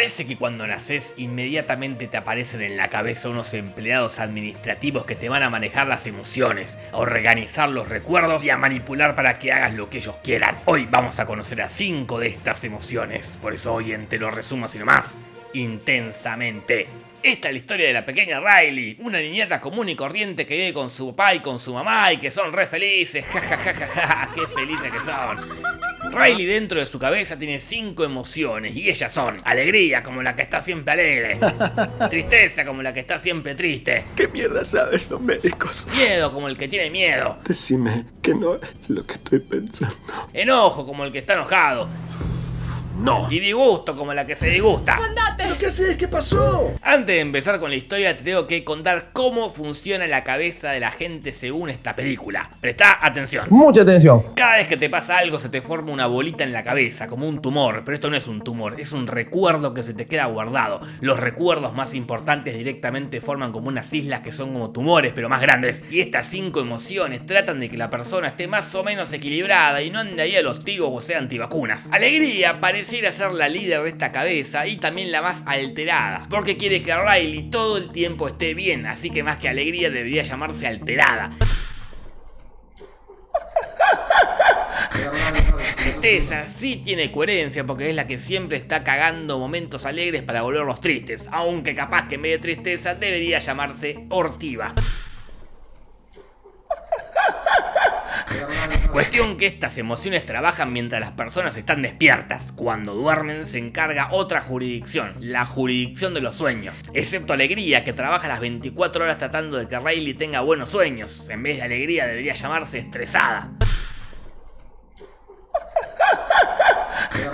Parece que cuando naces inmediatamente te aparecen en la cabeza unos empleados administrativos que te van a manejar las emociones, a organizar los recuerdos y a manipular para que hagas lo que ellos quieran. Hoy vamos a conocer a 5 de estas emociones, por eso hoy en Te lo resumo así nomás, intensamente. Esta es la historia de la pequeña Riley, una niñata común y corriente que vive con su papá y con su mamá y que son re felices, jajajaja, qué felices que son. Riley dentro de su cabeza tiene cinco emociones y ellas son alegría como la que está siempre alegre, tristeza como la que está siempre triste, ¿Qué mierda saben los médicos? miedo como el que tiene miedo, Decime que no es lo que estoy pensando. enojo como el que está enojado No. y disgusto como la que se disgusta. ¿Pero qué haces? ¿Qué pasó? Antes de empezar con la historia te tengo que contar cómo funciona la cabeza de la gente según esta película. Presta atención. Mucha atención. Cada vez que te pasa algo se te forma una bolita en la cabeza, como un tumor, pero esto no es un tumor, es un recuerdo que se te queda guardado. Los recuerdos más importantes directamente forman como unas islas que son como tumores, pero más grandes. Y estas cinco emociones tratan de que la persona esté más o menos equilibrada y no ande ahí a los tiros o sea antivacunas. Alegría pareciera ser la líder de esta cabeza y también la más alterada, porque quiere que Riley todo el tiempo esté bien, así que más que alegría debería llamarse alterada. Tristeza sí tiene coherencia porque es la que siempre está cagando momentos alegres para volverlos tristes, aunque capaz que en vez de tristeza debería llamarse hortiva. Cuestión que estas emociones trabajan mientras las personas están despiertas. Cuando duermen se encarga otra jurisdicción, la jurisdicción de los sueños. Excepto alegría, que trabaja las 24 horas tratando de que Riley tenga buenos sueños. En vez de alegría debería llamarse estresada.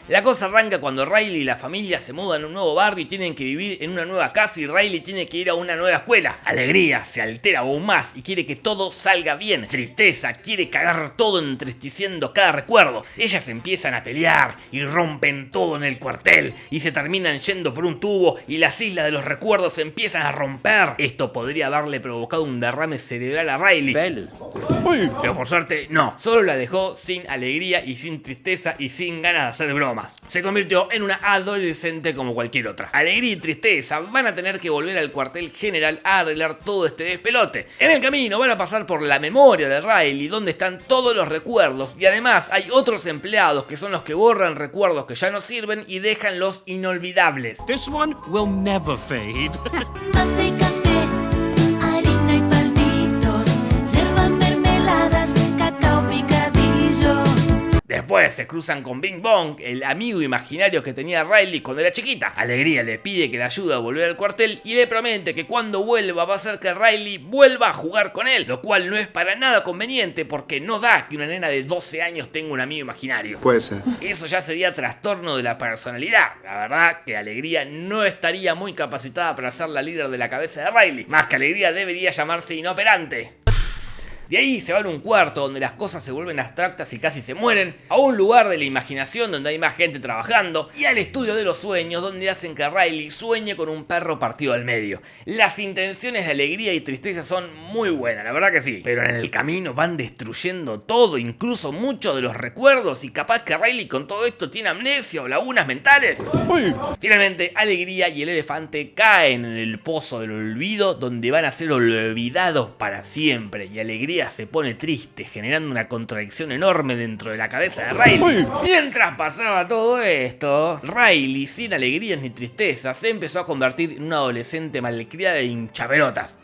La cosa arranca cuando Riley y la familia se mudan a un nuevo barrio y tienen que vivir en una nueva casa y Riley tiene que ir a una nueva escuela. Alegría se altera aún más y quiere que todo salga bien. Tristeza quiere cagar todo entristeciendo cada recuerdo. Ellas empiezan a pelear y rompen todo en el cuartel y se terminan yendo por un tubo y las islas de los recuerdos se empiezan a romper. Esto podría haberle provocado un derrame cerebral a Riley. Pero por suerte, no. Solo la dejó sin alegría y sin tristeza y sin ganas de hacer bromas. Se convirtió en una adolescente como cualquier otra. Alegría y tristeza van a tener que volver al cuartel general a arreglar todo este despelote. En el camino van a pasar por la memoria de Riley, donde están todos los recuerdos. Y además hay otros empleados que son los que borran recuerdos que ya no sirven y dejan los inolvidables. This one will never fade. Después se cruzan con Bing Bong, el amigo imaginario que tenía Riley cuando era chiquita. Alegría le pide que le ayude a volver al cuartel y le promete que cuando vuelva va a hacer que Riley vuelva a jugar con él, lo cual no es para nada conveniente porque no da que una nena de 12 años tenga un amigo imaginario. Puede ser. Eso ya sería trastorno de la personalidad. La verdad que Alegría no estaría muy capacitada para ser la líder de la cabeza de Riley. Más que Alegría debería llamarse inoperante. De ahí se van a un cuarto donde las cosas se vuelven abstractas y casi se mueren, a un lugar de la imaginación donde hay más gente trabajando, y al estudio de los sueños donde hacen que Riley sueñe con un perro partido al medio. Las intenciones de alegría y tristeza son muy buenas, la verdad que sí, pero en el camino van destruyendo todo, incluso muchos de los recuerdos, y capaz que Riley con todo esto tiene amnesia o lagunas mentales. Finalmente, Alegría y el elefante caen en el pozo del olvido donde van a ser olvidados para siempre y Alegría se pone triste generando una contradicción enorme dentro de la cabeza de Riley. Mientras pasaba todo esto, Riley sin alegrías ni tristeza se empezó a convertir en una adolescente malcriada e hinchapelotas.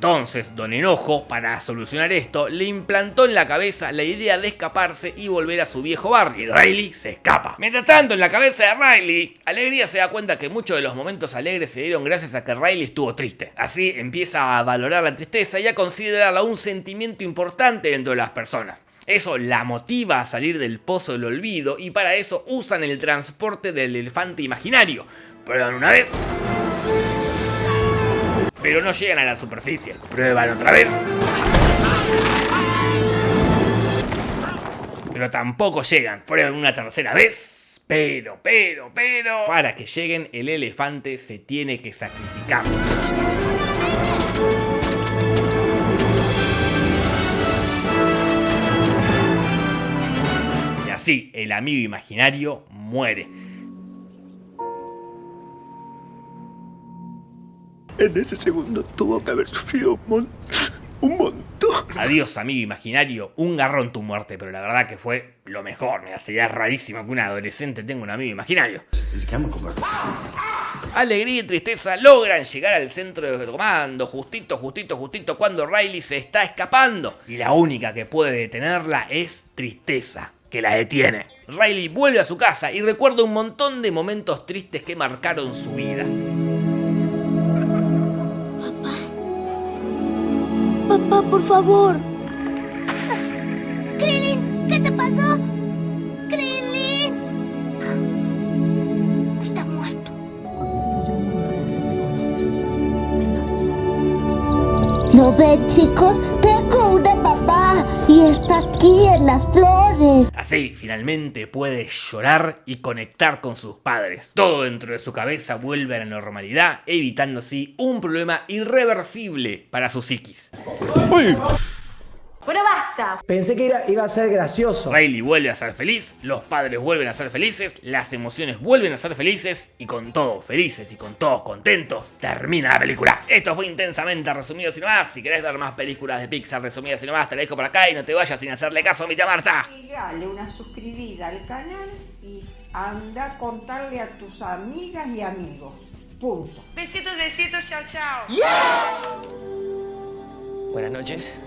Entonces, Don Enojo, para solucionar esto, le implantó en la cabeza la idea de escaparse y volver a su viejo barrio. Y Riley se escapa. Mientras tanto, en la cabeza de Riley, Alegría se da cuenta que muchos de los momentos alegres se dieron gracias a que Riley estuvo triste. Así empieza a valorar la tristeza y a considerarla un sentimiento importante dentro de las personas. Eso la motiva a salir del pozo del olvido y para eso usan el transporte del elefante imaginario. Prueban una vez, pero no llegan a la superficie. Prueban otra vez. Pero tampoco llegan. Prueban una tercera vez. Pero, pero, pero... Para que lleguen, el elefante se tiene que sacrificar. Y así, el amigo imaginario muere. En ese segundo tuvo que haber sufrido un, mon- un montón. Adiós, amigo imaginario, un garrón tu muerte, pero la verdad que fue lo mejor. Me sería rarísimo que un adolescente tenga un amigo imaginario. Alegría y tristeza logran llegar al centro de comando, justito, justito, justito cuando Riley se está escapando. Y la única que puede detenerla es tristeza, que la detiene. Riley vuelve a su casa y recuerda un montón de momentos tristes que marcaron su vida. Por favor. Krillin, ¿qué te pasó? Krillin. Está muerto. ¿Lo ven, chicos? Y está aquí en las flores. Así, finalmente puede llorar y conectar con sus padres. Todo dentro de su cabeza vuelve a la normalidad, evitando así un problema irreversible para su psiquis. Bueno, basta. Pensé que era- iba a ser gracioso. Riley vuelve a ser feliz, los padres vuelven a ser felices, las emociones vuelven a ser felices y con todos felices y con todos contentos termina la película. Esto fue intensamente resumido sin más. Si querés ver más películas de Pixar resumidas sin más, te la dejo por acá y no te vayas sin hacerle caso a mi tía Marta. Dale una suscribida al canal y anda a contarle a tus amigas y amigos. Punto. Besitos, besitos, chao, chao. Buenas noches.